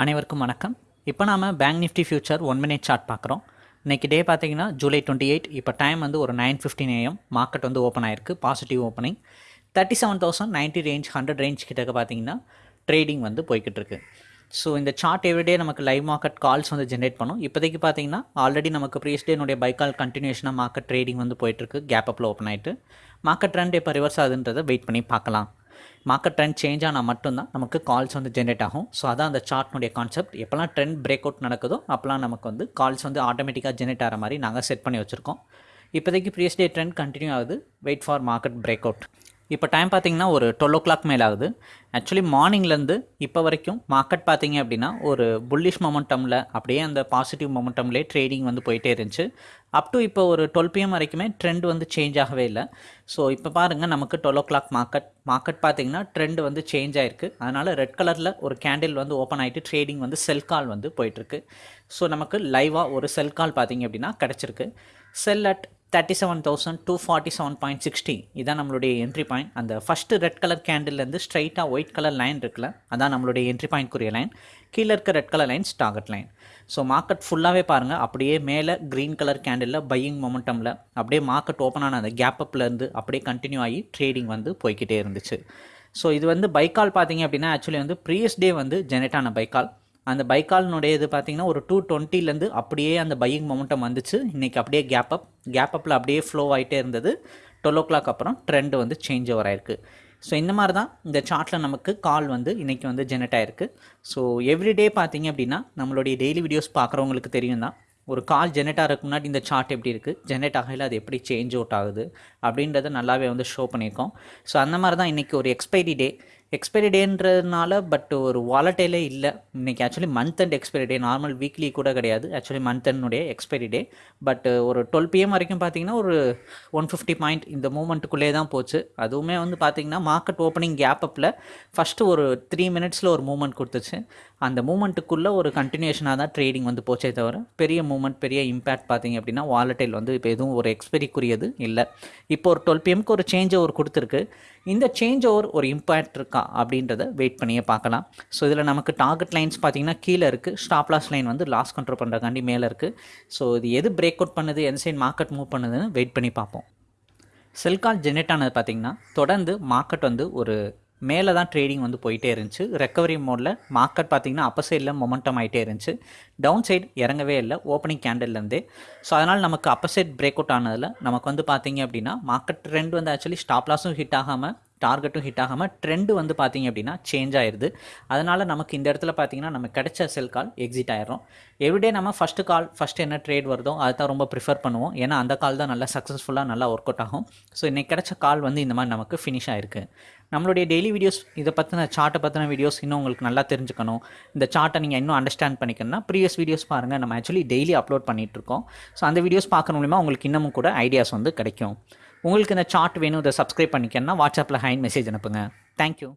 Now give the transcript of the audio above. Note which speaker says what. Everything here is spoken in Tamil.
Speaker 1: அனைவருக்கும் வணக்கம். இப்போ நாம bank Nifty future one minute chart பார்க்குறோம். இன்றைக்கி டே பார்த்தீங்கன்னா ஜூலை டுவெண்ட்டி எயிட் இப்போ டைம் வந்து ஒரு நைன் ஃபிஃப்டின் ஏஎம் மார்க்கெட் வந்து ஓப்பன் ஆயிருக்கு. Positive opening thirty seven thousand ninety range hundred range கிட்டக்க பார்த்தீங்கன்னா ட்ரேடிங் வந்து போய்கிட்டு இருக்கு ஸோ இந்த சார்ட் எவ்ரிடே நமக்கு லைவ் மார்க்கெட் கால்ஸ் வந்து ஜென்ரேட் பண்ணும். இப்போதைக்கு பார்த்தீங்கன்னா ஆல்ரெடி நமக்கு ப்ரீஸ் டேனுடைய பை கால் கண்டினியூஷனாக மார்க்கெட் ட்ரேடிங் வந்து போயிட்டுருக்கு. கேப் அப்பில் ஓப்பன் ஆகிட்டு மார்க்கெட் ட்ரெண்ட் இப்போ ரிவர்ஸ் ஆகுதுன்றதை வெயிட் பண்ணி பார்க்கலாம். மார்க்கெட் ட்ரெண்ட் சேஞ்ச் ஆனால் மட்டும்தான் நமக்கு கால்ஸ் வந்து ஜென்ரேட் ஆகும். ஸோ அதான் அந்த சார்ட்னுடைய கான்செப்ட் எப்போல்லாம் ட்ரெண்ட் பிரேக் அவுட் நடக்குதோ அப்போலாம் நமக்கு வந்து கால்ஸ் வந்து ஆட்டோமேட்டிக்காக ஜென்ரேட் ஆகிற மாதிரி நாங்கள் செட் பண்ணி வச்சுருக்கோம். இப்போதைக்கு ப்ரீஸ் டே ட்ரெண்ட் கண்டினியூ ஆகுது. Wait for market break out இப்போ டைம் பார்த்தீங்கன்னா ஒரு டுவெல் ஓ கிளாக் மேலே ஆகுது ஆக்சுவலி மார்னிங்லேருந்து இப்போ வரைக்கும் மார்க்கெட் பார்த்தீங்க அப்படின்னா ஒரு புல்லிஷ் மொமெண்டமில் அப்படியே அந்த பாசிட்டிவ் மொமெண்டம்லேயே ட்ரேடிங் வந்து போயிட்டே இருந்துச்சு. அப் டு இப்போ ஒரு டுவெல் பிஎம் வரைக்குமே ட்ரெண்ட் வந்து சேஞ்ச் ஆகவே இல்லை. ஸோ இப்போ பாருங்கள் நமக்கு twelve o'clock market market பார்த்தீங்கன்னா ட்ரெண்ட் வந்து சேஞ்ச் ஆயிருக்கு. அதனால் ரெட் கலரில் ஒரு கேண்டில் வந்து ஓப்பன் ஆகிட்டு ட்ரேடிங் வந்து செல் கால் வந்து போயிட்டுருக்கு ஸோ நமக்கு லைவாக ஒரு செல் கால் பார்த்தீங்க அப்படின்னா கிடச்சிருக்கு. Sell at thirty seven thousand two forty seven point sixty இதான் நம்மளுடைய என்ட்ரி பாயிண்ட் அந்த ஃபஸ்ட்டு ரெட் கலர் கேண்டில்லேருந்து ஸ்ட்ரைட்டாக ஒயிட் கலர் லைன் இருக்குல்ல அதான் நம்மளுடைய என்ட்ரி பாயிண்ட்க்குரிய லைன் கீழே இருக்க red colour lines target line so market ஃபுல்லாகவே பாருங்கள் அப்படியே மேலே க்ரீன் கலர் கேண்டிலில் பையிங் மொமெண்டமில் அப்படியே மார்க்கெட் ஓப்பன் ஆன அந்த கேப் அப்லேருந்து அப்படியே கண்டினியூ ஆகி ட்ரேடிங் வந்து போய்கிட்டே இருந்துச்சு. ஸோ இது வந்து பைக்கால் பார்த்தீங்க அப்படின்னா ஆக்சுவலி வந்து ப்ரீவியஸ் டே வந்து ஜெனரேட் ஆன பைக்கால் அந்த பைக்கால்னுடைய இது பார்த்தீங்கன்னா ஒரு டூ டுவெண்ட்டிலேருந்து அப்படியே அந்த பையிங் மொமெண்டம் வந்துச்சு. இன்றைக்கி அப்படியே கேப் அப் கேப் அப்பில் அப்படியே ஃப்ளோ ஆகிட்டே இருந்தது. டுவெல் ஓ கிளாக் அப்புறம் ட்ரெண்டு வந்து சேஞ்ச் ஓவர் ஆயிருக்கு. ஸோ இந்த மாதிரி தான் இந்த சார்ட்டில் நமக்கு கால் வந்து இன்றைக்கி வந்து ஜெனரேட் ஆயிருக்கு. ஸோ எவ்ரிடே பார்த்தீங்க அப்படின்னா நம்மளுடைய டெய்லி வீடியோஸ் பார்க்குறவங்களுக்கு தெரியும் தான் ஒரு கால் ஜெனரேட் ஆகிறதுக்கு முன்னாடி இந்த சார்ட் எப்படி இருக்குது ஜெனரேட் ஆகையில் அது எப்படி சேஞ்ச் அவுட் ஆகுது? அப்படின்றத நல்லாவே வந்து ஷோ பண்ணியிருக்கோம். ஸோ அந்த மாதிரி தான் இன்றைக்கி ஒரு எக்ஸ்பைரி டே எக்ஸ்பைரி டேன்றதுனால பட் ஒரு வாலட்டைலே இல்லை. இன்றைக்கி actually month end expiry day normal weekly கூட கிடையாது. ஆக்சுவலி மந்த் அண்டுடைய எக்ஸ்பைரி டே பட் ஒரு டுவெல் பிஎம் வரைக்கும் பார்த்தீங்கன்னா ஒரு ஒன் ஃபிஃப்டி பாயிண்ட் இந்த மூமெண்ட்டுக்குள்ளே தான் போச்சு. அதுவுமே வந்து பார்த்தீங்கன்னா மார்க்கெட் ஓப்பனிங் கேப் அப்பில் ஃபஸ்ட்டு ஒரு த்ரீ மினிட்ஸில் ஒரு மூமெண்ட் கொடுத்துச்சு. அந்த மூமெண்ட்டுக்குள்ளே ஒரு கண்டினியூஷனாக தான் ட்ரேடிங் வந்து போச்சே தவிர பெரிய மூமெண்ட் பெரிய இம்பேக்ட் பார்த்தீங்க அப்படின்னா வாலட்டைல் வந்து இப்போ எதுவும் ஒரு எக்ஸ்பெரிக்குரியது இல்லை. இப்போ ஒரு டுவெல் பிஎம்க்கு ஒரு சேஞ்சை ஒரு கொடுத்துருக்கு. இந்த சேஞ்ச் ஓவர் ஒரு இம்பேக்ட் இருக்கா அப்படின்றத வெயிட் பண்ணியே பார்க்கலாம். ஸோ இதில் நமக்கு டார்கெட் லைன்ஸ் பார்த்தீங்கன்னா கீழே இருக்குது ஸ்டாப் லாஸ் லைன் வந்து லாஸ் கண்ட்ரோல் பண்ணுறக்காண்டி மேலே இருக்குது ஸோ இது எது பிரேக் அவுட் பண்ணுது எந்த சைட் மார்க்கெட் மூவ் பண்ணுதுன்னு வெயிட் பண்ணி பார்ப்போம். செல்கால் ஜெனரேட் ஆனது பார்த்திங்கன்னா தொடர்ந்து மார்க்கெட் வந்து ஒரு மேலே தான் ட்ரேடிங் வந்து போயிட்டே இருந்துச்சு. ரெக்கவரி மோடில் மார்க்கெட் பார்த்திங்கன்னா அப்போ சைடில் மொமெண்டம் ஆகிட்டே இருந்துச்சு. டவுன் சைடு இறங்கவே இல்லை ஓப்பனிங் கேண்டில்லேருந்தே ஸோ அதனால் நமக்கு அப்போ சைட் பிரேக் அவுட் ஆனதில் நமக்கு வந்து பார்த்திங்க அப்படின்னா மார்க்கெட் ட்ரெண்ட் வந்து ஆக்சுவலி ஸ்டாப் லாஸும் ஹிட் ஆகாமல் டார்கெட்டும் ஹிட் ஆகாமல் ட்ரெண்டு வந்து பார்த்திங்க அப்படின்னா சேஞ்ச் ஆயிடுது அதனால் நமக்கு இந்த இடத்துல பார்த்திங்கன்னா நம்ம கிடைச்ச செல் கால் எக்ஸிட் ஆயிடும் எவ்ரிடே நம்ம ஃபஸ்ட்டு கால் ஃபஸ்ட்டு என்ன ட்ரேட் வருதோ அதை தான் ரொம்ப ப்ரிஃபர் பண்ணுவோம். ஏன்னா அந்த கால் தான் நல்லா சக்ஸஸ்ஃபுல்லாக நல்லா ஒர்க் அவுட் ஆகும். ஸோ இன்றைக்கி கிடைச்ச கால் வந்து இந்த மாதிரி நமக்கு ஃபினிஷ் ஆயிருக்கு. நம்மளுடைய டெய்லி வீடியோஸ் இதை பற்றின சார்ட்டை பற்றின வீடியோஸ் இன்னும் உங்களுக்கு நல்லா தெரிஞ்சுக்கணும். இந்த சார்ட்டை நீங்கள் இன்னும் அண்டர்ஸ்டாண்ட் பண்ணிக்கணும்னா ப்ரீவியஸ் வீடியோஸ் பாருங்கள் நம்ம ஆக்சுவலி டெய்லி அப்லோட் பண்ணிகிட்ருக்கோம் ஸோ அந்த வீடியோஸ் பார்க்குற மூலிமா உங்களுக்கு இன்னமும் கூட ஐடியாஸ் வந்து கிடைக்கும். உங்களுக்கு இந்த சார்ட் வேணும் இதை சப்ஸ்கிரைப் பண்ணிக்கணும்னா வாட்ஸ்அப்பில் ஹைன் மெசேஜ் அனுப்புங்க. தேங்க்யூ